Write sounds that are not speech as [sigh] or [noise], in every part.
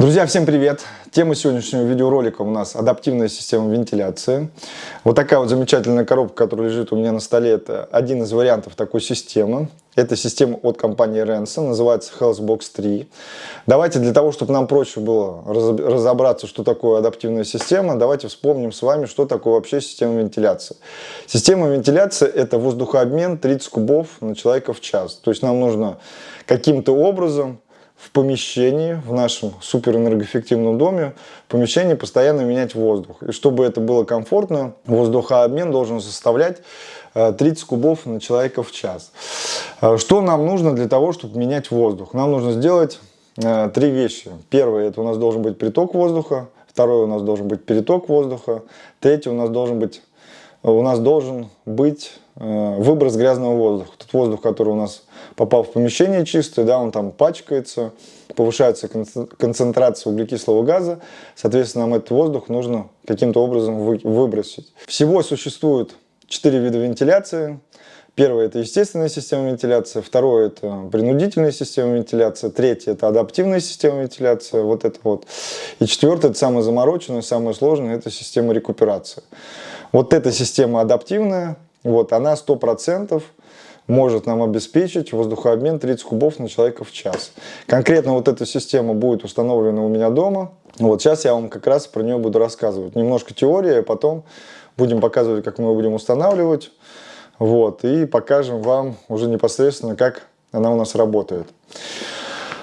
Друзья, всем привет! Тема сегодняшнего видеоролика у нас адаптивная система вентиляции. Вот такая вот замечательная коробка, которая лежит у меня на столе, это один из вариантов такой системы. Это система от компании Renson, называется Healthbox 3. Давайте для того, чтобы нам проще было разобраться, что такое адаптивная система, давайте вспомним с вами, что такое вообще система вентиляции. Система вентиляции это воздухообмен 30 кубов на человека в час. То есть нам нужно каким-то образом в помещении, в нашем суперэнергоэффективном доме, в помещении постоянно менять воздух. И чтобы это было комфортно, воздухообмен должен составлять 30 э, кубов на человека в час. Э, что нам нужно для того, чтобы менять воздух? Нам нужно сделать э, три вещи. Первое, это у нас должен быть приток воздуха. Второе, у нас должен быть переток воздуха. Третье, у нас должен быть, у нас должен быть выброс грязного воздуха. Тот воздух, который у нас попал в помещение чистое, да, он там пачкается, повышается концентрация углекислого газа, соответственно, нам этот воздух нужно каким-то образом выбросить. Всего существует четыре вида вентиляции. Первое – это естественная система вентиляции, второе – это принудительная система вентиляции, третье – это адаптивная система вентиляции, вот это вот. И четвертое – это самая замороченная, самая сложная – это система рекуперации. Вот эта система адаптивная, вот она 100% может нам обеспечить воздухообмен 30 кубов на человека в час. Конкретно вот эта система будет установлена у меня дома. Вот сейчас я вам как раз про нее буду рассказывать. Немножко теория, а потом будем показывать, как мы ее будем устанавливать. Вот, и покажем вам уже непосредственно, как она у нас работает.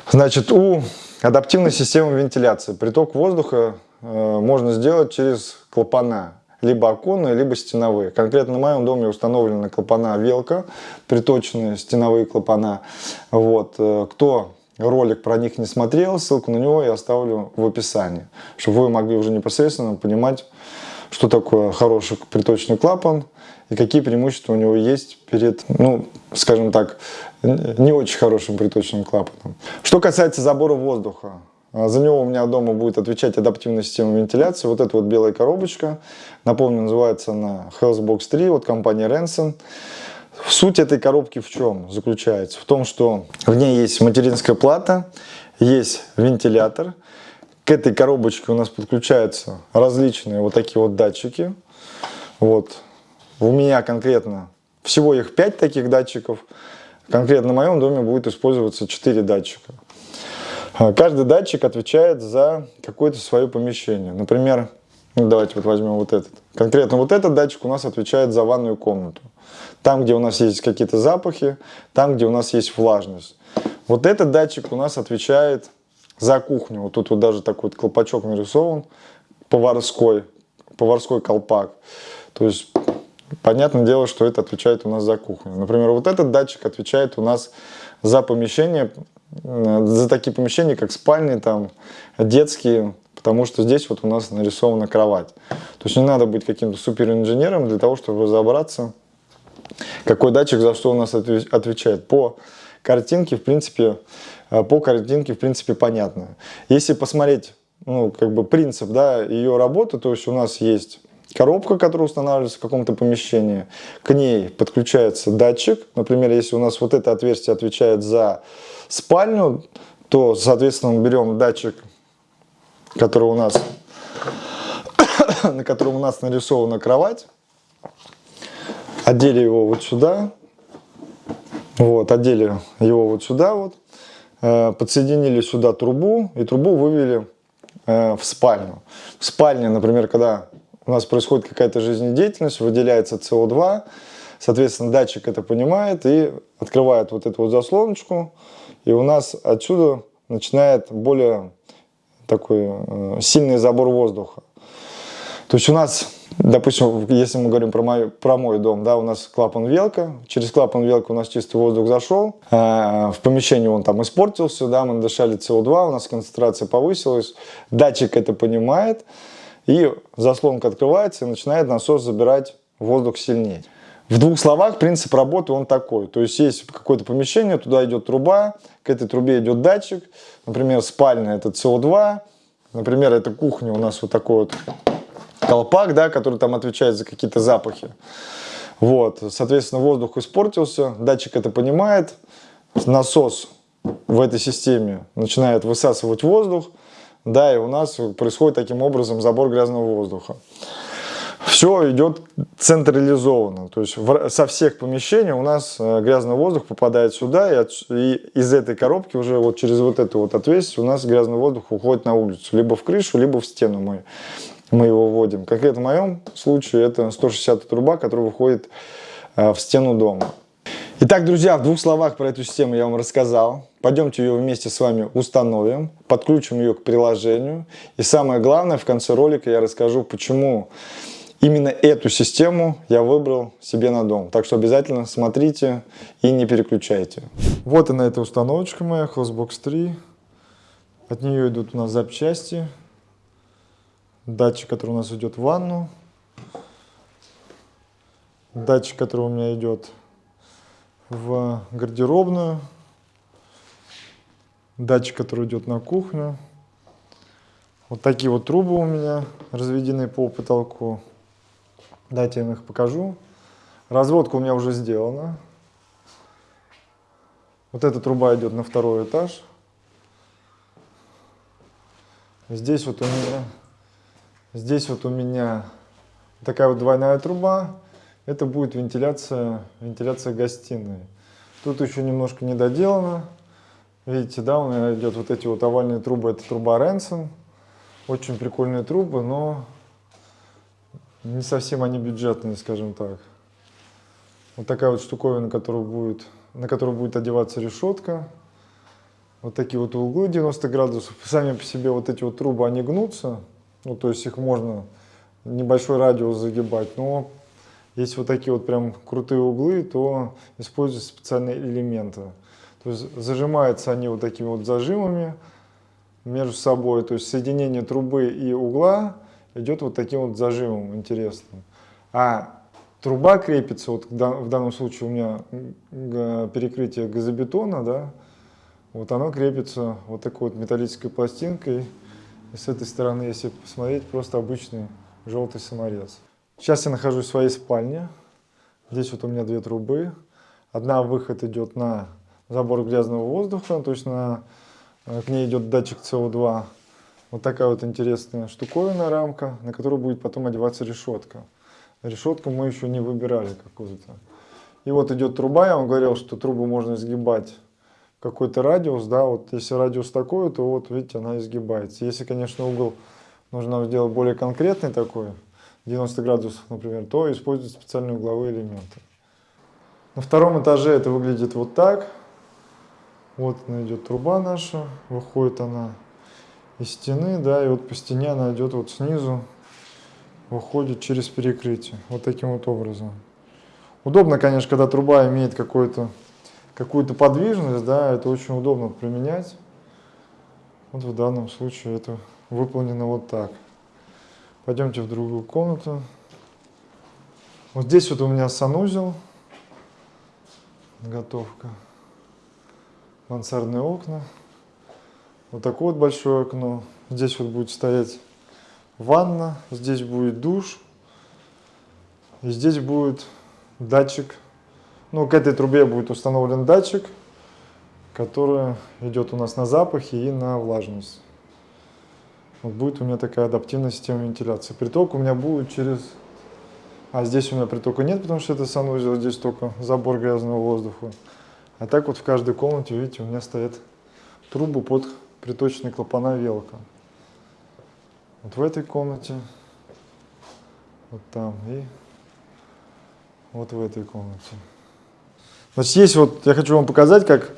Значит, у адаптивной системы вентиляции приток воздуха э, можно сделать через клапана либо оконные, либо стеновые. Конкретно в моем доме установлены клапана Велка, приточенные стеновые клапана. Вот. Э, кто ролик про них не смотрел, ссылку на него я оставлю в описании, чтобы вы могли уже непосредственно понимать, что такое хороший приточный клапан и какие преимущества у него есть перед, ну, скажем так, не очень хорошим приточным клапаном. Что касается забора воздуха, за него у меня дома будет отвечать адаптивная система вентиляции. Вот эта вот белая коробочка. Напомню, называется она Healthbox 3 от компании Renson. Суть этой коробки в чем заключается? В том, что в ней есть материнская плата, есть вентилятор. К этой коробочке у нас подключаются различные вот такие вот датчики. Вот. У меня конкретно всего их 5 таких датчиков. Конкретно в моем доме будет использоваться 4 датчика. А, каждый датчик отвечает за какое-то свое помещение. Например, ну, давайте вот возьмем вот этот. Конкретно вот этот датчик у нас отвечает за ванную комнату. Там, где у нас есть какие-то запахи, там, где у нас есть влажность. Вот этот датчик у нас отвечает за кухню. Вот тут вот даже такой вот колпачок нарисован, поварской, поварской колпак. То есть, понятное дело, что это отвечает у нас за кухню. Например, вот этот датчик отвечает у нас за помещение, за такие помещения, как спальни, там, детские, потому что здесь вот у нас нарисована кровать. То есть не надо быть каким-то суперинженером для того, чтобы разобраться, какой датчик за что у нас отвечает. По картинке, в принципе, э, по картинке, в принципе, понятно. Если посмотреть, ну, как бы принцип, да, ее работы, то есть у нас есть коробка, которая устанавливается в каком-то помещении, к ней подключается датчик, например, если у нас вот это отверстие отвечает за спальню, то, соответственно, мы берем датчик, который у нас, [coughs] на котором у нас нарисована кровать, одели его вот сюда, вот, одели его вот сюда вот, э, подсоединили сюда трубу и трубу вывели э, в спальню. В спальне, например, когда у нас происходит какая-то жизнедеятельность, выделяется СО2, соответственно, датчик это понимает и открывает вот эту вот заслоночку, и у нас отсюда начинает более такой э, сильный забор воздуха. То есть у нас, допустим, если мы говорим про мой, про мой дом, да, у нас клапан велка, через клапан велка у нас чистый воздух зашел, э, в помещении он там испортился, да, мы дышали СО2, у нас концентрация повысилась, датчик это понимает, и заслонка открывается и начинает насос забирать воздух сильнее. В двух словах принцип работы он такой. То есть есть какое-то помещение, туда идет труба, к этой трубе идет датчик. Например, спальня это СО2. Например, это кухня у нас вот такой вот колпак, да, который там отвечает за какие-то запахи. Вот, соответственно, воздух испортился, датчик это понимает, насос в этой системе начинает высасывать воздух, да, и у нас происходит таким образом забор грязного воздуха. Все идет централизованно, то есть со всех помещений у нас э, грязный воздух попадает сюда, и, от, и из этой коробки уже вот через вот эту вот отверстие у нас грязный воздух уходит на улицу, либо в крышу, либо в стену мы, мы его вводим. Конкретно в моем случае это 160 труба, которая выходит э, в стену дома. Итак, друзья, в двух словах про эту систему я вам рассказал. Пойдемте ее вместе с вами установим, подключим ее к приложению. И самое главное, в конце ролика я расскажу, почему именно эту систему я выбрал себе на дом. Так что обязательно смотрите и не переключайте. Вот она, эта установочка моя, Hostbox 3. От нее идут у нас запчасти. Датчик, который у нас идет в ванну. Датчик, который у меня идет в гардеробную. Датчик, который идет на кухню. Вот такие вот трубы у меня разведены по потолку. Дайте я вам их покажу. Разводка у меня уже сделана. Вот эта труба идет на второй этаж. Здесь вот у меня, здесь вот у меня такая вот двойная труба это будет вентиляция, вентиляция гостиной. Тут еще немножко не доделано. Видите, да, у меня идет вот эти вот овальные трубы, это труба Ренсон. Очень прикольные трубы, но не совсем они бюджетные, скажем так. Вот такая вот штуковина, которую будет, на которую будет одеваться решетка. Вот такие вот углы 90 градусов. Сами по себе вот эти вот трубы, они гнутся. Ну, то есть их можно небольшой радиус загибать, но если вот такие вот прям крутые углы, то используются специальные элементы. То есть зажимаются они вот такими вот зажимами между собой. То есть соединение трубы и угла идет вот таким вот зажимом интересным. А труба крепится, вот в данном случае у меня перекрытие газобетона, да, вот оно крепится вот такой вот металлической пластинкой. И с этой стороны, если посмотреть, просто обычный желтый саморез. Сейчас я нахожусь в своей спальне. Здесь вот у меня две трубы. Одна выход идет на забор грязного воздуха, то есть на, э, к ней идет датчик СО2. Вот такая вот интересная штуковина, рамка, на которую будет потом одеваться решетка. Решетку мы еще не выбирали какую-то. И вот идет труба, я вам говорил, что трубу можно изгибать какой-то радиус, да, вот если радиус такой, то вот видите, она изгибается. Если, конечно, угол нужно сделать более конкретный такой, 90 градусов, например, то используют специальные угловые элементы. На втором этаже это выглядит вот так. Вот она идет труба наша, выходит она из стены, да, и вот по стене она идет вот снизу, выходит через перекрытие, вот таким вот образом. Удобно, конечно, когда труба имеет какую-то какую-то подвижность, да, это очень удобно применять. Вот в данном случае это выполнено вот так. Пойдемте в другую комнату. Вот здесь вот у меня санузел. Готовка. Мансардные окна. Вот такое вот большое окно. Здесь вот будет стоять ванна. Здесь будет душ. И здесь будет датчик. Ну, к этой трубе будет установлен датчик, который идет у нас на запахи и на влажность. Вот будет у меня такая адаптивная система вентиляции. Приток у меня будет через... А здесь у меня притока нет, потому что это санузел, здесь только забор грязного воздуха. А так вот в каждой комнате, видите, у меня стоят трубы под приточные клапана велка. Вот в этой комнате, вот там и вот в этой комнате. Значит, есть вот, я хочу вам показать, как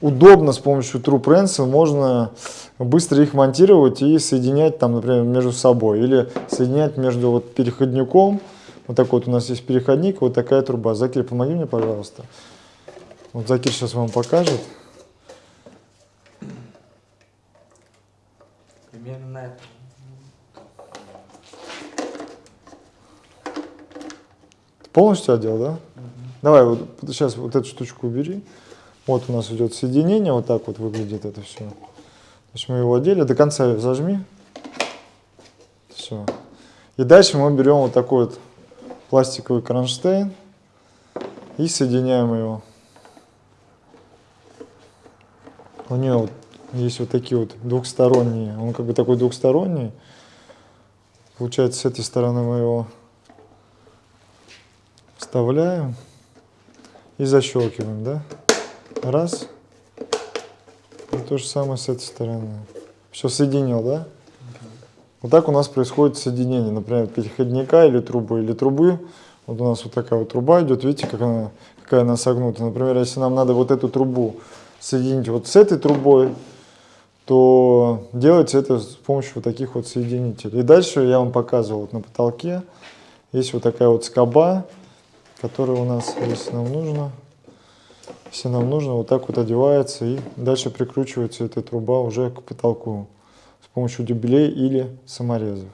удобно с помощью True Prensa можно быстро их монтировать и соединять там, например, между собой. Или соединять между вот переходником. Вот такой вот у нас есть переходник, вот такая труба. Закир, помоги мне, пожалуйста. Вот Закир сейчас вам покажет. Примерно это. Полностью одел, да? Угу. Давай вот сейчас вот эту штучку убери. Вот у нас идет соединение, вот так вот выглядит это все. То есть мы его одели, до конца зажми. Все. И дальше мы берем вот такой вот пластиковый кронштейн и соединяем его. У нее вот есть вот такие вот двухсторонние. Он как бы такой двухсторонний. Получается, с этой стороны мы его вставляем и защелкиваем, да? Раз. И то же самое с этой стороны. Все соединил, да? Вот так у нас происходит соединение, например, переходника или трубы, или трубы. Вот у нас вот такая вот труба идет, видите, как она, какая она согнута. Например, если нам надо вот эту трубу соединить вот с этой трубой, то делается это с помощью вот таких вот соединителей. И дальше я вам показывал вот на потолке. Есть вот такая вот скоба, которая у нас, если нам нужно, если нам нужно, вот так вот одевается и дальше прикручивается эта труба уже к потолку с помощью дюбелей или саморезов.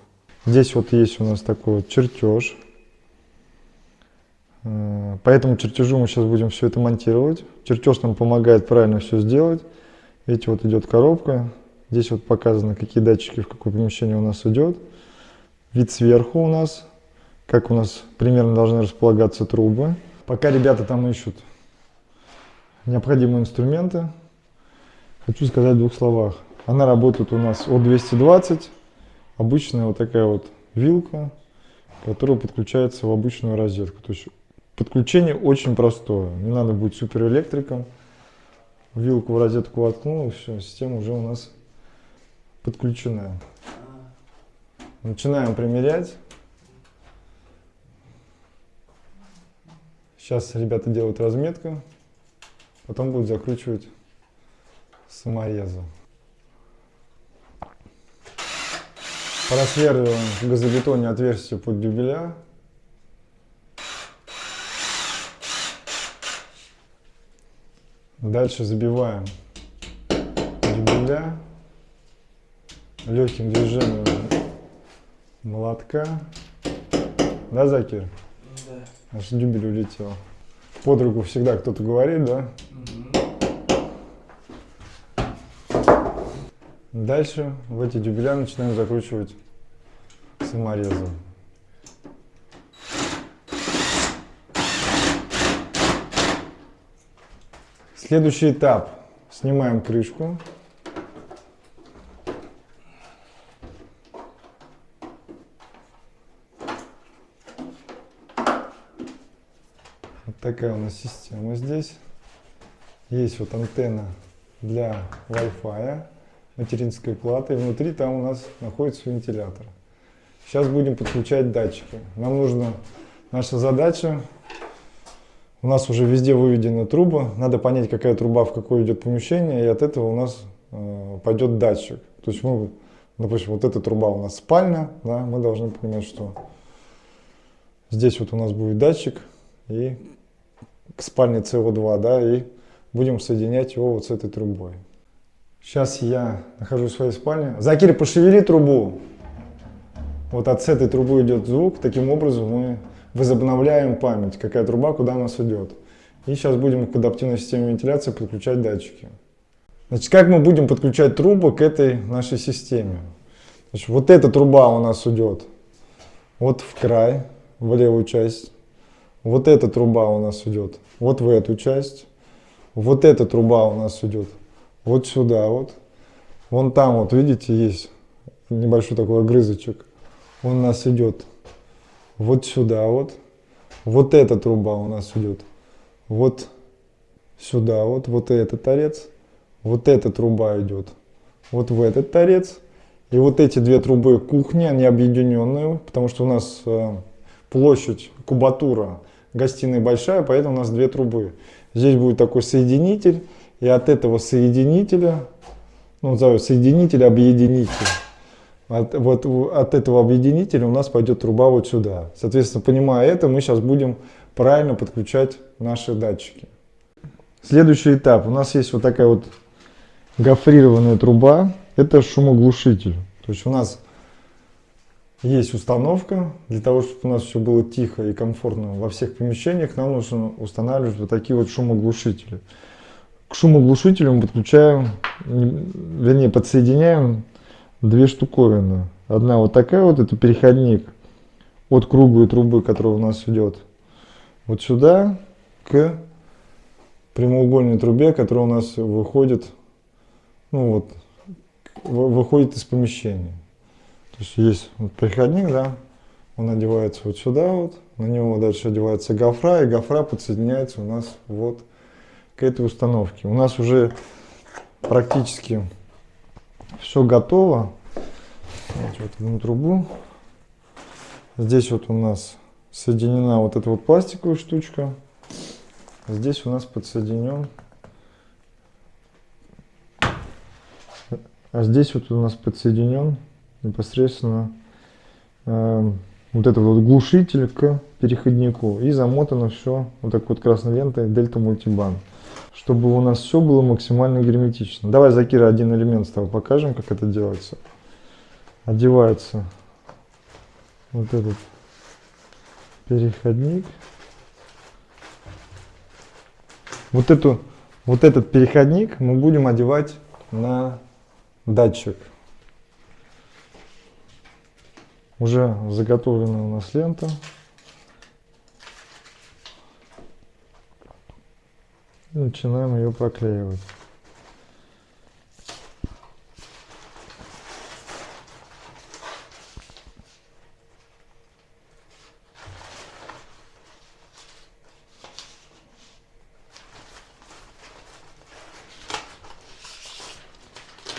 Здесь вот есть у нас такой вот чертеж. Э, по этому чертежу мы сейчас будем все это монтировать. Чертеж нам помогает правильно все сделать. Видите, вот идет коробка. Здесь вот показано, какие датчики в какое помещение у нас идет. Вид сверху у нас, как у нас примерно должны располагаться трубы. Пока ребята там ищут необходимые инструменты, хочу сказать в двух словах. Она работает у нас от 220, обычная вот такая вот вилка, которая подключается в обычную розетку. То есть подключение очень простое, не надо быть суперэлектриком вилку в розетку воткнул, и все, система уже у нас подключена. Начинаем примерять. Сейчас ребята делают разметку, потом будут закручивать саморезы. Просверливаем в газобетоне отверстие под дюбеля. Дальше забиваем дюбеля легким движением молотка. Да, Закир? Да. Аж дюбель улетел. Под руку всегда кто-то говорит, да? Угу. Дальше в эти дюбеля начинаем закручивать саморезы. Следующий этап. Снимаем крышку. Вот такая у нас система здесь. Есть вот антенна для Wi-Fi, материнской платы. И внутри там у нас находится вентилятор. Сейчас будем подключать датчики. Нам нужно, наша задача у нас уже везде выведены трубы, надо понять, какая труба в какое идет помещение, и от этого у нас э, пойдет датчик. То есть мы, допустим, вот эта труба у нас спальня, да, мы должны понимать, что здесь вот у нас будет датчик, и к спальне CO2, да, и будем соединять его вот с этой трубой. Сейчас я нахожусь в своей спальне. Закир, пошевели трубу. Вот от этой трубы идет звук. Таким образом мы возобновляем память, какая труба куда у нас идет. И сейчас будем к адаптивной системе вентиляции подключать датчики. Значит, как мы будем подключать трубы к этой нашей системе? Значит, вот эта труба у нас идет вот в край, в левую часть. Вот эта труба у нас идет вот в эту часть. Вот эта труба у нас идет вот сюда вот. Вон там вот, видите, есть небольшой такой огрызочек. Он у нас идет вот сюда вот. Вот эта труба у нас идет вот сюда вот, вот этот торец. Вот эта труба идет вот в этот торец. И вот эти две трубы кухни, они объединенные, потому что у нас э, площадь, кубатура гостиной большая, поэтому у нас две трубы. Здесь будет такой соединитель, и от этого соединителя, ну, назовем соединитель, объединитель, от, вот от этого объединителя у нас пойдет труба вот сюда. Соответственно, понимая это, мы сейчас будем правильно подключать наши датчики. Следующий этап. У нас есть вот такая вот гофрированная труба. Это шумоглушитель. То есть у нас есть установка. Для того, чтобы у нас все было тихо и комфортно во всех помещениях, нам нужно устанавливать вот такие вот шумоглушители. К шумоглушителю мы подключаем, вернее подсоединяем две штуковины. Одна вот такая вот, это переходник от круглой трубы, которая у нас идет вот сюда, к прямоугольной трубе, которая у нас выходит ну вот, выходит из помещения. То есть есть вот переходник, да, он одевается вот сюда вот, на него дальше одевается гофра, и гофра подсоединяется у нас вот к этой установке. У нас уже практически все готово. Давайте вот одну трубу. Здесь вот у нас соединена вот эта вот пластиковая штучка. Здесь у нас подсоединен. А здесь вот у нас подсоединен непосредственно э, вот этот вот глушитель к переходнику. И замотано все вот так вот красной лентой Дельта Мультибан. Чтобы у нас все было максимально герметично. Давай, Закира, один элемент с тобой покажем, как это делается. Одевается вот этот переходник. Вот, эту, вот этот переходник мы будем одевать на датчик. Уже заготовлена у нас лента. Начинаем ее проклеивать.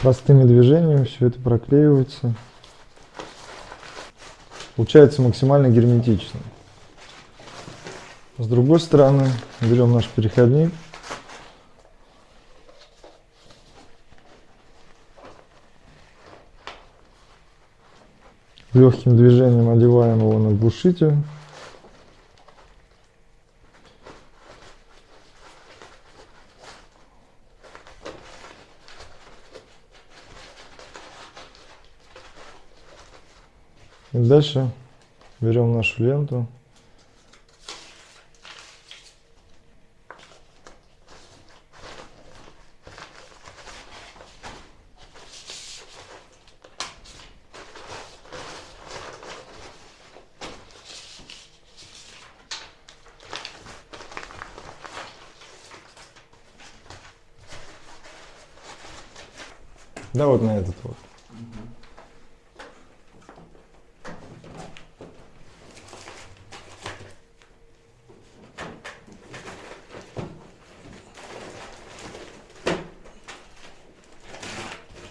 Простыми движениями все это проклеивается. Получается максимально герметично. С другой стороны берем наш переходник. Легким движением одеваем его на глушитель. И дальше берем нашу ленту. Да, вот на этот вот.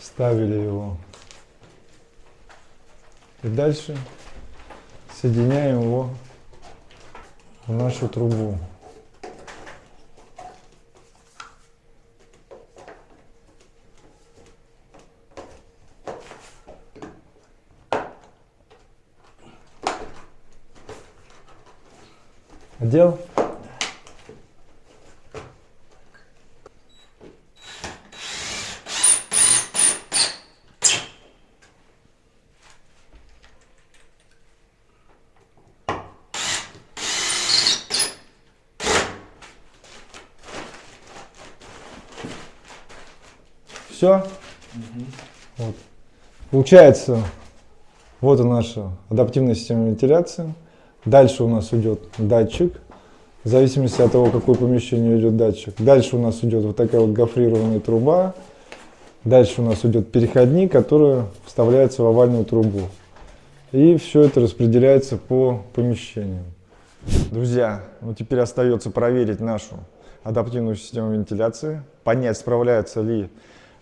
Ставили его. И дальше соединяем его в нашу трубу. Одел? Все? Угу. Вот. Получается, вот и наша адаптивная система вентиляции. Дальше у нас идет датчик, в зависимости от того, какое помещение идет датчик. Дальше у нас идет вот такая вот гофрированная труба. Дальше у нас идет переходник, который вставляется в овальную трубу. И все это распределяется по помещениям. Друзья, ну теперь остается проверить нашу адаптивную систему вентиляции, понять, справляется ли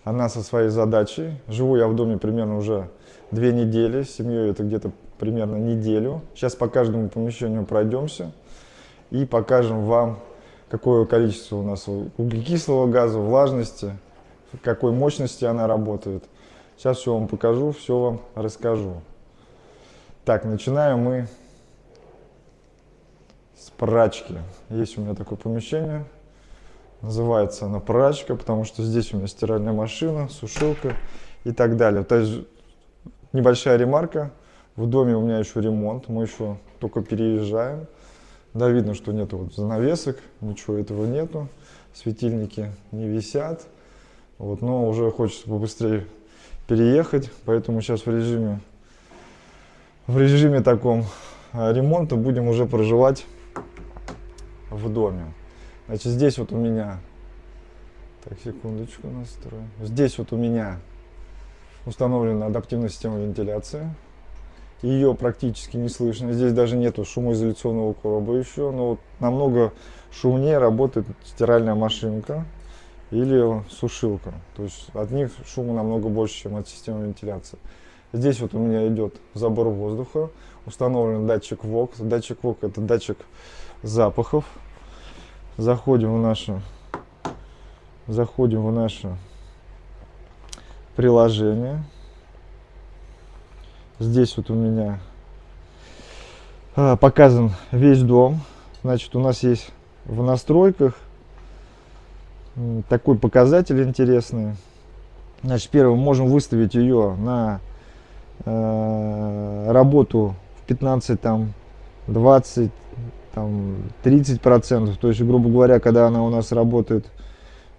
она со своей задачей. Живу я в доме примерно уже две недели, с семьей это где-то примерно неделю. Сейчас по каждому помещению пройдемся и покажем вам, какое количество у нас углекислого газа, влажности, какой мощности она работает. Сейчас все вам покажу, все вам расскажу. Так, начинаем мы с прачки. Есть у меня такое помещение, называется она прачка, потому что здесь у меня стиральная машина, сушилка и так далее. То есть небольшая ремарка, в доме у меня еще ремонт, мы еще только переезжаем. Да, видно, что нету вот занавесок, ничего этого нету. Светильники не висят. Вот, но уже хочется побыстрее переехать, поэтому сейчас в режиме, в режиме таком а, ремонта будем уже проживать в доме. Значит, здесь вот у меня Так, секундочку настрою. Здесь вот у меня установлена адаптивная система вентиляции. Ее практически не слышно. Здесь даже нету шумоизоляционного короба еще. Но вот намного шумнее работает стиральная машинка или сушилка. То есть от них шума намного больше, чем от системы вентиляции. Здесь вот у меня идет забор воздуха. Установлен датчик ВОК. Датчик ВОК это датчик запахов. Заходим в наше, заходим в наше приложение. Здесь вот у меня а, показан весь дом. Значит, у нас есть в настройках такой показатель интересный. Значит, первым можем выставить ее на э, работу в 15, там, 20, там, 30 процентов. То есть, грубо говоря, когда она у нас работает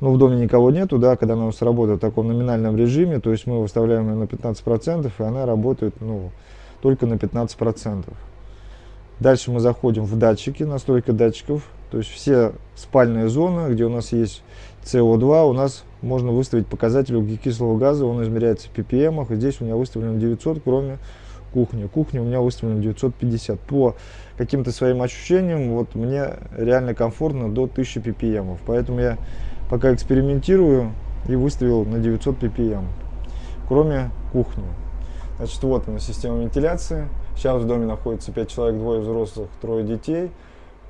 ну, в доме никого нету, да, когда она у нас работает в таком номинальном режиме, то есть мы выставляем ее на 15%, и она работает, ну, только на 15%. Дальше мы заходим в датчики, настройка датчиков, то есть все спальные зоны, где у нас есть CO2, у нас можно выставить показатель углекислого газа, он измеряется в ppm, и здесь у меня выставлено 900, кроме кухни. Кухня у меня выставлена 950. По каким-то своим ощущениям, вот мне реально комфортно до 1000 ppm, поэтому я пока экспериментирую и выставил на 900 ppm, кроме кухни. Значит, вот она система вентиляции. Сейчас в доме находится 5 человек, двое взрослых, трое детей.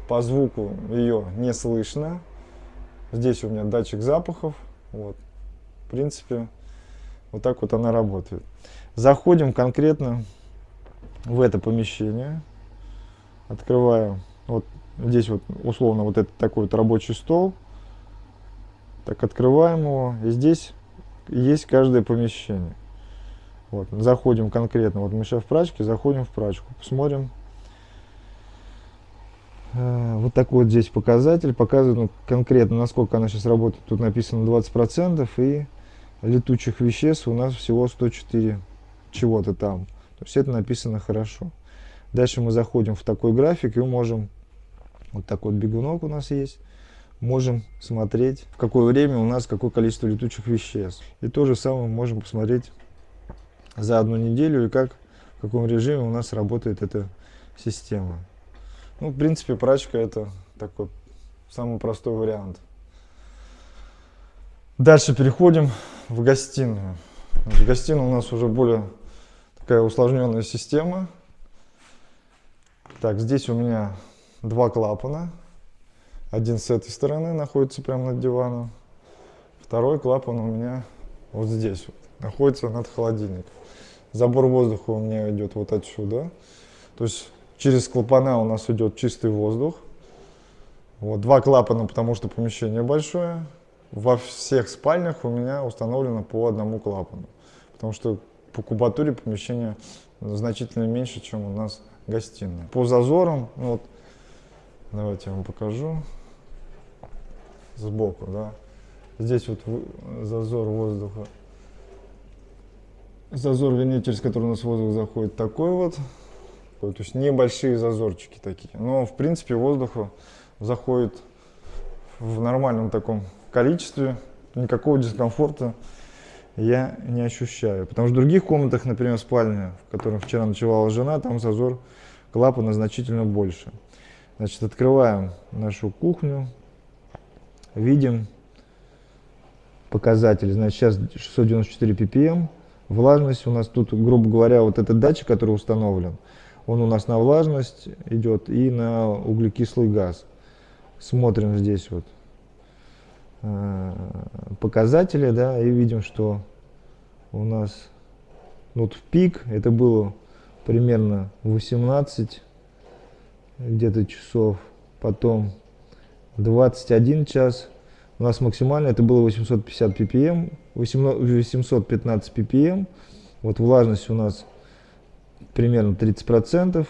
По звуку ее не слышно. Здесь у меня датчик запахов. Вот. В принципе, вот так вот она работает. Заходим конкретно в это помещение. Открываю. Вот здесь вот условно вот этот такой вот рабочий стол. Так, открываем его. И здесь есть каждое помещение. Вот, заходим конкретно. Вот мы сейчас в прачке, заходим в прачку. Посмотрим. Э, вот такой вот здесь показатель. Показывает ну, конкретно, насколько она сейчас работает. Тут написано 20%. И летучих веществ у нас всего 104 чего-то там. То есть это написано хорошо. Дальше мы заходим в такой график и можем, вот такой вот бегунок у нас есть, можем смотреть, в какое время у нас какое количество летучих веществ. И то же самое можем посмотреть за одну неделю и как, в каком режиме у нас работает эта система. Ну, в принципе, прачка это такой самый простой вариант. Дальше переходим в гостиную. В гостиной у нас уже более такая усложненная система. Так, здесь у меня два клапана. Один с этой стороны находится прямо над диваном. Второй клапан у меня вот здесь вот, находится над холодильником. Забор воздуха у меня идет вот отсюда. То есть через клапана у нас идет чистый воздух. Вот два клапана, потому что помещение большое. Во всех спальнях у меня установлено по одному клапану. Потому что по кубатуре помещение значительно меньше, чем у нас гостиная. По зазорам, ну вот, давайте я вам покажу сбоку, да. Здесь вот зазор воздуха. Зазор, вернее, через который у нас воздух заходит, такой вот. То есть небольшие зазорчики такие. Но, в принципе, воздуха заходит в нормальном таком количестве. Никакого дискомфорта я не ощущаю. Потому что в других комнатах, например, спальня, в которой вчера ночевала жена, там зазор клапана значительно больше. Значит, открываем нашу кухню, видим показатель. Значит, сейчас 694 ppm. Влажность у нас тут, грубо говоря, вот этот датчик, который установлен, он у нас на влажность идет и на углекислый газ. Смотрим здесь вот Э, показатели, да, и видим, что у нас вот в пик это было примерно 18 где-то часов, потом 21 час, у нас максимально это было 850 ppm, 815 ppm, вот влажность у нас примерно 30 процентов,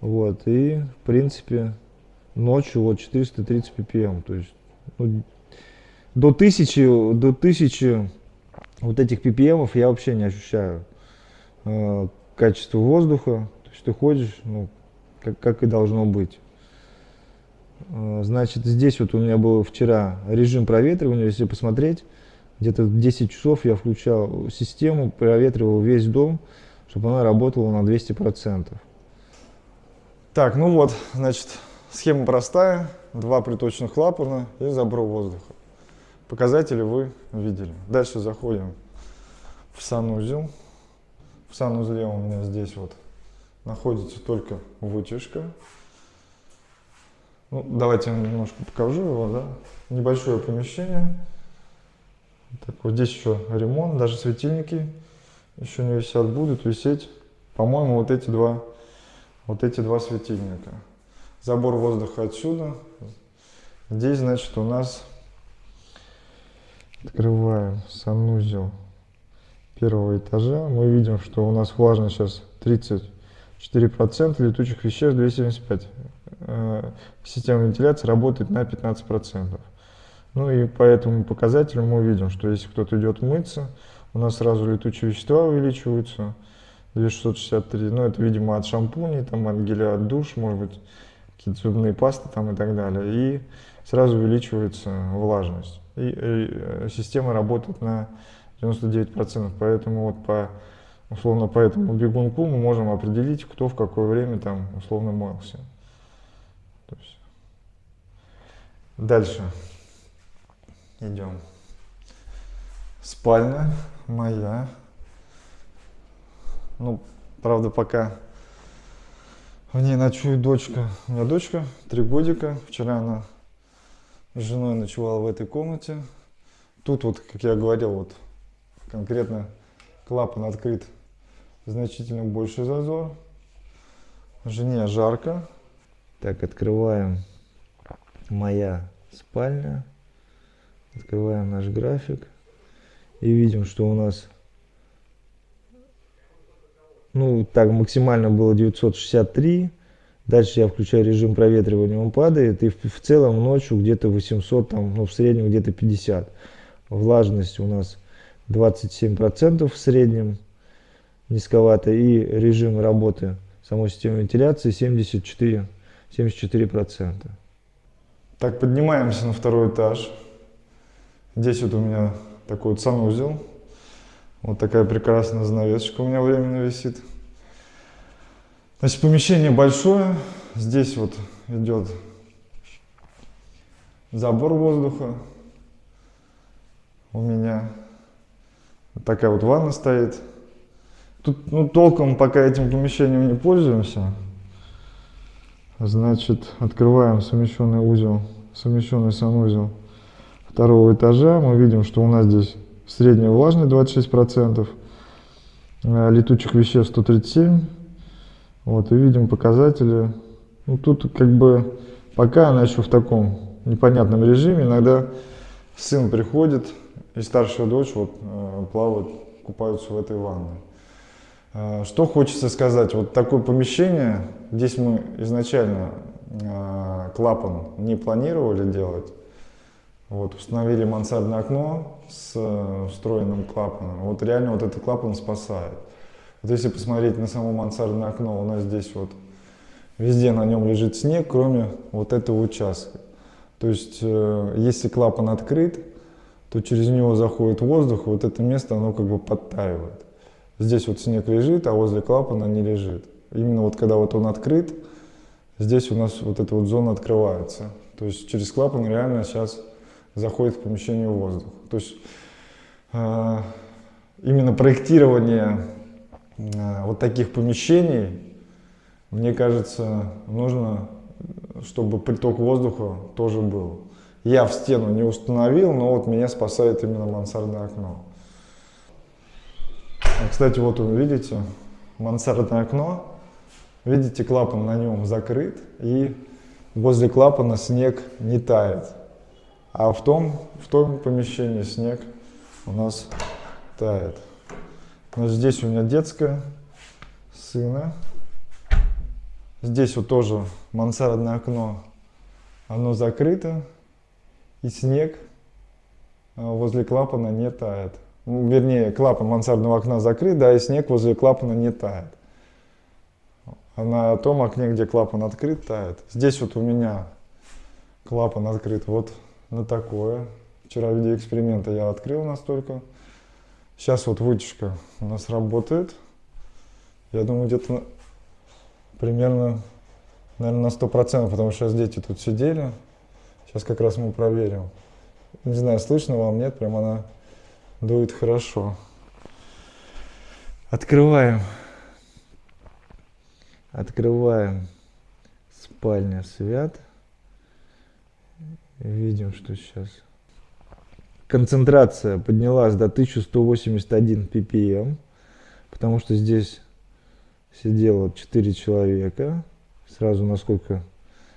вот, и в принципе ночью вот 430 ppm, то есть ну, до тысячи, до тысячи вот этих ppm я вообще не ощущаю э, качество воздуха. То есть ты ходишь, ну, как, как и должно быть. Э, значит, здесь вот у меня был вчера режим проветривания, если посмотреть, где-то 10 часов я включал систему, проветривал весь дом, чтобы она работала на 200%. Так, ну вот, значит, схема простая. Два приточных клапана и забор воздуха. Показатели вы видели. Дальше заходим в санузел. В санузле у меня здесь вот находится только вытяжка. Ну, давайте я немножко покажу его, да. Небольшое помещение. Так, вот здесь еще ремонт, даже светильники еще не висят, будут висеть, по-моему, вот эти два, вот эти два светильника. Забор воздуха отсюда. Здесь, значит, у нас открываем санузел первого этажа. Мы видим, что у нас влажность сейчас 34%, летучих веществ 275. Э, система вентиляции работает на 15%. Ну и по этому показателю мы увидим, что если кто-то идет мыться, у нас сразу летучие вещества увеличиваются. 2663, ну это, видимо, от шампуней, там, от геля от душ, может быть, какие-то зубные пасты там и так далее. И сразу увеличивается влажность. И, и э, система работает на 99%, поэтому вот по условно по этому бегунку мы можем определить, кто в какое время там условно мылся. То есть. Дальше идем. Спальня моя. Ну, правда, пока в ней ночует дочка. У меня дочка, три годика. Вчера она с женой ночевала в этой комнате. Тут вот, как я говорил, вот конкретно клапан открыт значительно больше зазор. Жене жарко. Так, открываем моя спальня. Открываем наш график. И видим, что у нас ну, так максимально было 963. Дальше я включаю режим проветривания, он падает. И в, в целом ночью где-то 800, там, ну, в среднем где-то 50. Влажность у нас 27% в среднем, низковато. И режим работы самой системы вентиляции 74, 74%. Так, поднимаемся на второй этаж. Здесь вот у меня такой вот санузел. Вот такая прекрасная занавесочка у меня временно висит. Значит, помещение большое. Здесь вот идет забор воздуха у меня. Вот такая вот ванна стоит. Тут ну, толком пока этим помещением не пользуемся. Значит, открываем совмещенный узел, совмещенный санузел второго этажа. Мы видим, что у нас здесь средняя влажность 26%, э, летучих веществ 137. Вот, и видим показатели. Ну, тут как бы пока она еще в таком непонятном режиме. Иногда сын приходит и старшая дочь вот, э, плавают, купаются в этой ванной. Э, что хочется сказать, вот такое помещение, здесь мы изначально клапан не планировали делать, вот, установили мансардное окно с э, встроенным клапаном. Вот реально вот этот клапан спасает. Вот если посмотреть на само мансардное окно, у нас здесь вот везде на нем лежит снег, кроме вот этого участка. То есть, э, если клапан открыт, то через него заходит воздух, вот это место, оно как бы подтаивает. Здесь вот снег лежит, а возле клапана не лежит. Именно вот когда вот он открыт, здесь у нас вот эта вот зона открывается. То есть через клапан реально сейчас заходит в помещение воздух. То есть э, именно проектирование э, вот таких помещений, мне кажется, нужно, чтобы приток воздуха тоже был. Я в стену не установил, но вот меня спасает именно мансардное окно. Кстати, вот вы видите, мансардное окно. Видите, клапан на нем закрыт, и возле клапана снег не тает. А в том, в том помещении снег у нас тает. Значит, здесь у меня детская, сына. Здесь вот тоже мансардное окно, оно закрыто. И снег а, возле клапана не тает. Вернее, клапан мансардного окна закрыт, да, и снег возле клапана не тает. А на том окне, где клапан открыт, тает. Здесь вот у меня клапан открыт вот на такое. Вчера в виде эксперимента я открыл настолько. Сейчас вот вытяжка у нас работает. Я думаю, где-то примерно, наверное, на 100%, потому что сейчас дети тут сидели. Сейчас как раз мы проверим. Не знаю, слышно вам, нет, прям она дует хорошо. Открываем. Открываем спальня свят. Видим, что сейчас концентрация поднялась до 1181 ppm, потому что здесь сидело 4 человека. Сразу насколько,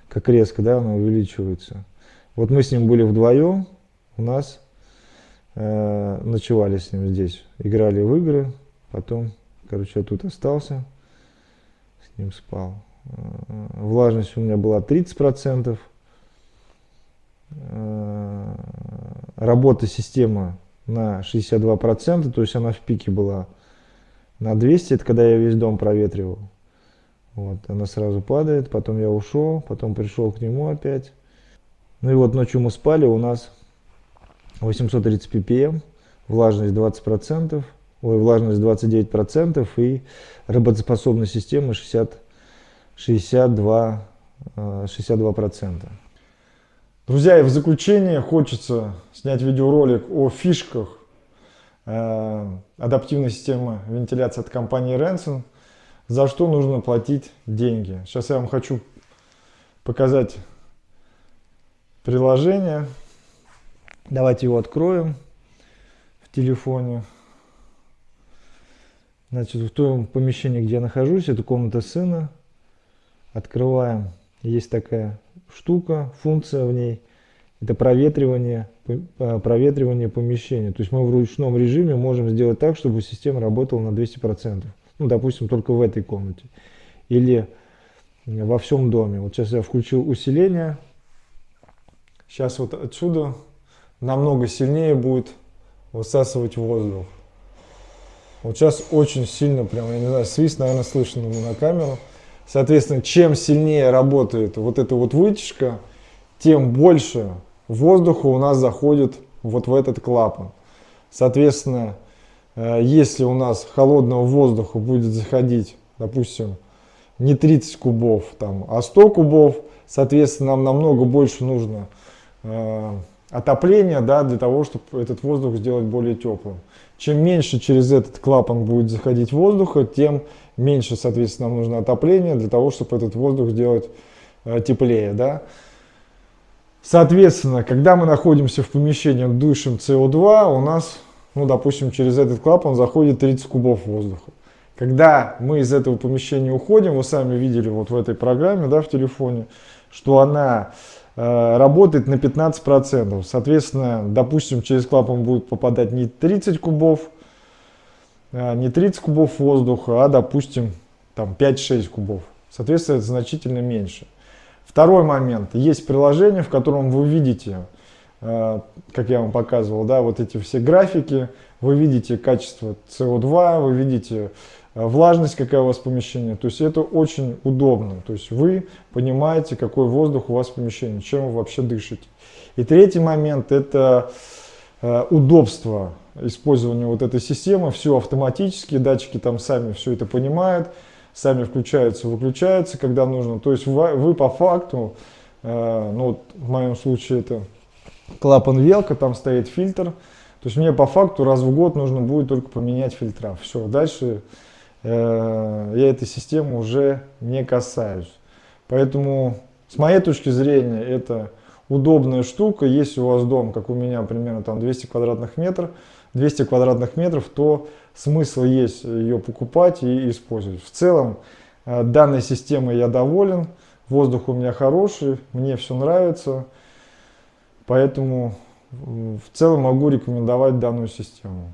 как резко, да, она увеличивается. Вот мы с ним были вдвоем, у нас э, ночевали с ним здесь, играли в игры, потом, короче, я тут остался, с ним спал. Э, влажность у меня была 30%. Э, работа системы на 62%, то есть она в пике была на 200, это когда я весь дом проветривал. Вот, она сразу падает, потом я ушел, потом пришел к нему опять. Ну и вот ночью мы спали, у нас 830 ppm, влажность 20%, ой, влажность 29% и работоспособность системы 60 62, 62%. Э, Друзья, и в заключение хочется снять видеоролик о фишках э, адаптивной системы вентиляции от компании Renson, за что нужно платить деньги. Сейчас я вам хочу показать приложение. Давайте его откроем в телефоне. Значит, в том помещении, где я нахожусь, это комната сына открываем, есть такая штука, функция в ней, это проветривание, э, проветривание помещения. То есть мы в ручном режиме можем сделать так, чтобы система работала на 200%. Ну, допустим, только в этой комнате. Или во всем доме. Вот сейчас я включил усиление. Сейчас вот отсюда намного сильнее будет высасывать воздух. Вот сейчас очень сильно, прям, я не знаю, свист, наверное, слышно на камеру. Соответственно, чем сильнее работает вот эта вот вытяжка, тем больше воздуха у нас заходит вот в этот клапан. Соответственно, э, если у нас холодного воздуха будет заходить, допустим, не 30 кубов, там, а 100 кубов, соответственно, нам намного больше нужно отопления да, для того, чтобы этот воздух сделать более теплым. Чем меньше через этот клапан будет заходить воздуха, тем меньше, соответственно, нам нужно отопление для того, чтобы этот воздух сделать э, теплее. Да? Соответственно, когда мы находимся в помещении, дышим СО2, у нас, ну, допустим, через этот клапан заходит 30 кубов воздуха. Когда мы из этого помещения уходим, вы сами видели вот в этой программе, да, в телефоне, что она работает на 15%. Соответственно, допустим, через клапан будет попадать не 30 кубов а, не 30 кубов воздуха, а, допустим, там 5-6 кубов. Соответственно, это значительно меньше. Второй момент. Есть приложение, в котором вы видите, как я вам показывал, да, вот эти все графики, вы видите качество СО2, вы видите а, влажность, какая у вас помещение. То есть это очень удобно. То есть вы понимаете, какой воздух у вас в помещении, чем вы вообще дышите. И третий момент – это удобство использования вот этой системы, все автоматически, датчики там сами все это понимают, сами включаются, выключаются, когда нужно. То есть вы, вы по факту, э, ну вот в моем случае это клапан велка, там стоит фильтр, то есть мне по факту раз в год нужно будет только поменять фильтра. Все, дальше э, я этой системы уже не касаюсь. Поэтому с моей точки зрения это удобная штука. Если у вас дом, как у меня, примерно там 200 квадратных метров, 200 квадратных метров, то смысл есть ее покупать и использовать. В целом, э, данной системой я доволен, воздух у меня хороший, мне все нравится, поэтому в целом могу рекомендовать данную систему.